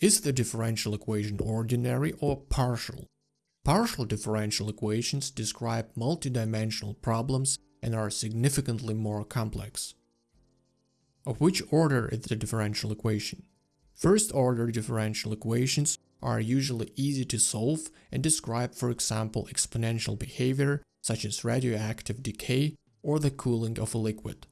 Is the differential equation ordinary or partial? Partial differential equations describe multidimensional problems and are significantly more complex. Of which order is the differential equation? First order differential equations are usually easy to solve and describe for example exponential behavior such as radioactive decay or the cooling of a liquid.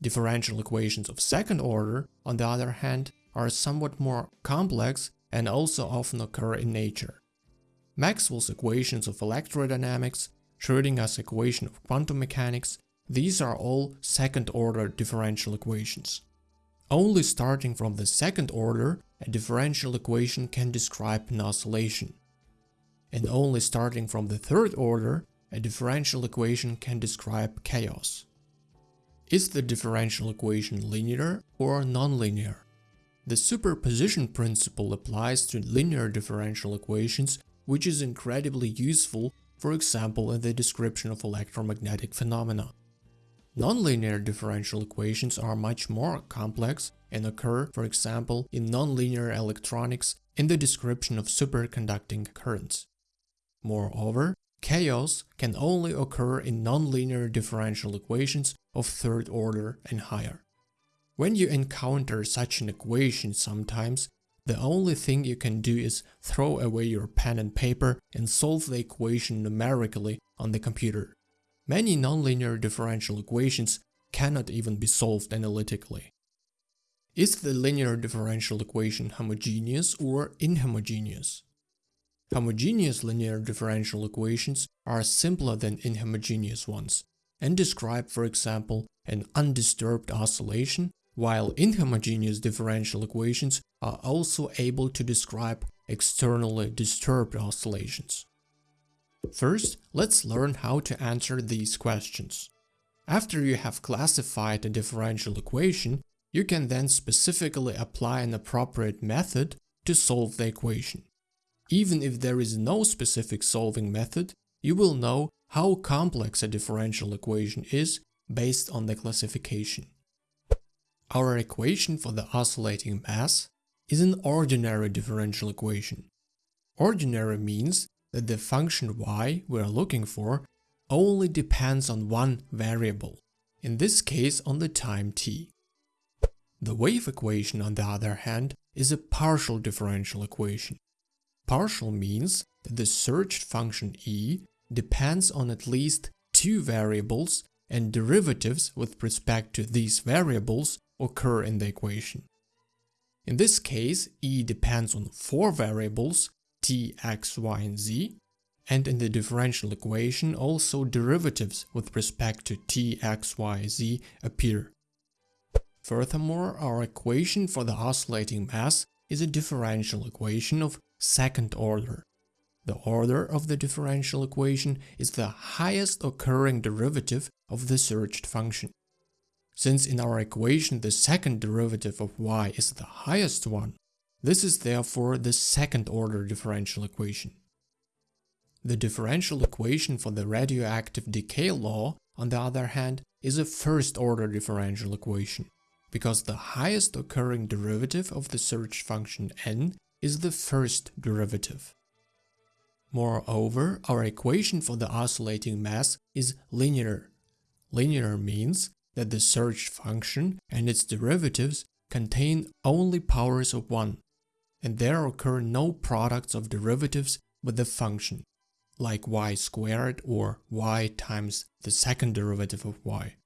Differential equations of second order, on the other hand, are somewhat more complex and also often occur in nature. Maxwell's equations of electrodynamics, Schrödinger's equation of quantum mechanics, these are all second-order differential equations. Only starting from the second order, a differential equation can describe an oscillation. And only starting from the third order, a differential equation can describe chaos. Is the differential equation linear or nonlinear? The superposition principle applies to linear differential equations, which is incredibly useful, for example in the description of electromagnetic phenomena. Nonlinear differential equations are much more complex and occur, for example, in nonlinear electronics in the description of superconducting currents. Moreover, chaos can only occur in nonlinear differential equations of third order and higher. When you encounter such an equation sometimes, the only thing you can do is throw away your pen and paper and solve the equation numerically on the computer. Many nonlinear differential equations cannot even be solved analytically. Is the linear differential equation homogeneous or inhomogeneous? Homogeneous linear differential equations are simpler than inhomogeneous ones and describe, for example, an undisturbed oscillation, while inhomogeneous differential equations are also able to describe externally disturbed oscillations. First, let's learn how to answer these questions. After you have classified a differential equation, you can then specifically apply an appropriate method to solve the equation. Even if there is no specific solving method, you will know how complex a differential equation is based on the classification. Our equation for the oscillating mass is an ordinary differential equation. Ordinary means that the function y we are looking for only depends on one variable, in this case on the time t. The wave equation on the other hand is a partial differential equation. Partial means that the searched function e depends on at least two variables and derivatives with respect to these variables occur in the equation. In this case, e depends on four variables t, x, y and z, and in the differential equation also derivatives with respect to t, x, y, z appear. Furthermore, our equation for the oscillating mass is a differential equation of second order. The order of the differential equation is the highest occurring derivative of the searched function. Since in our equation the second derivative of y is the highest one, this is therefore the second order differential equation. The differential equation for the radioactive decay law, on the other hand, is a first order differential equation, because the highest occurring derivative of the search function n is the first derivative. Moreover, our equation for the oscillating mass is linear. Linear means that the search function and its derivatives contain only powers of 1, and there occur no products of derivatives with the function, like y squared or y times the second derivative of y.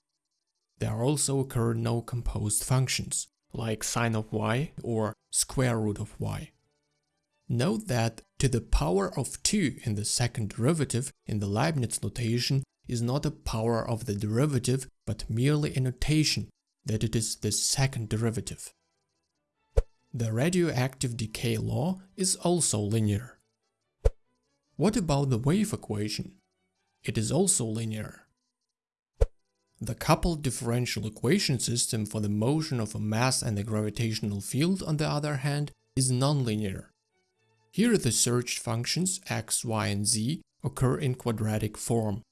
There also occur no composed functions, like sine of y or square root of y. Note that to the power of 2 in the second derivative in the Leibniz notation is not a power of the derivative but merely a notation that it is the second derivative. The radioactive decay law is also linear. What about the wave equation? It is also linear. The coupled differential equation system for the motion of a mass and a gravitational field, on the other hand, is nonlinear. Here the searched functions x, y and z occur in quadratic form.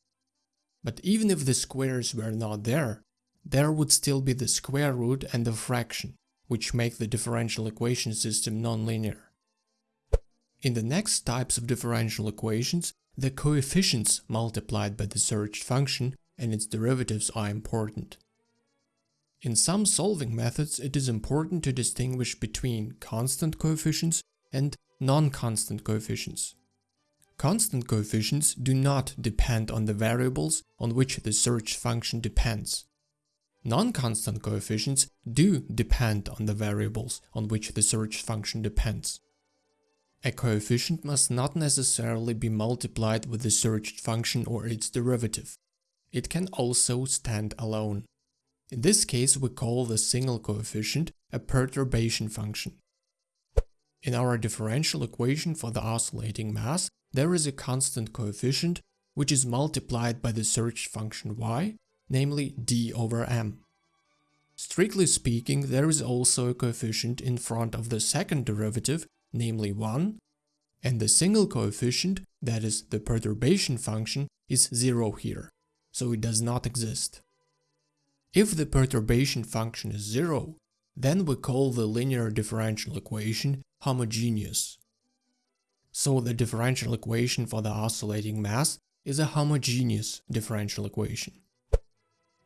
But even if the squares were not there, there would still be the square root and the fraction. which make the differential equation system nonlinear. In the next types of differential equations, the coefficients multiplied by the searched function and its derivatives are important. In some solving methods, it is important to distinguish between constant coefficients and non-constant coefficients. Constant coefficients do not depend on the variables on which the search function depends. Non-constant coefficients do depend on the variables on which the search function depends. A coefficient must not necessarily be multiplied with the searched function or its derivative. It can also stand alone. In this case we call the single coefficient a perturbation function. In our differential equation for the oscillating mass, there is a constant coefficient which is multiplied by the search function y, namely d over m. Strictly speaking, there is also a coefficient in front of the second derivative, namely 1, and the single coefficient, that is the perturbation function, is 0 here, so it does not exist. If the perturbation function is 0, then we call the linear differential equation homogeneous. So the differential equation for the oscillating mass is a homogeneous differential equation.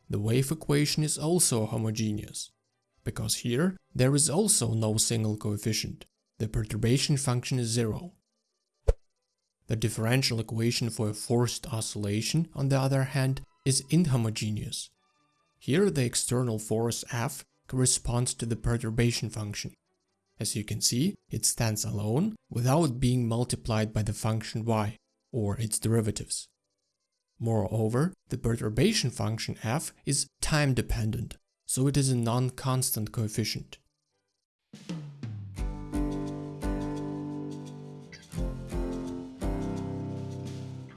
The wave equation is also homogeneous, because here there is also no single coefficient, the perturbation function is zero. The differential equation for a forced oscillation, on the other hand, is inhomogeneous. Here the external force F corresponds to the perturbation function, as you can see, it stands alone without being multiplied by the function y or its derivatives. Moreover, the perturbation function f is time-dependent, so it is a non-constant coefficient.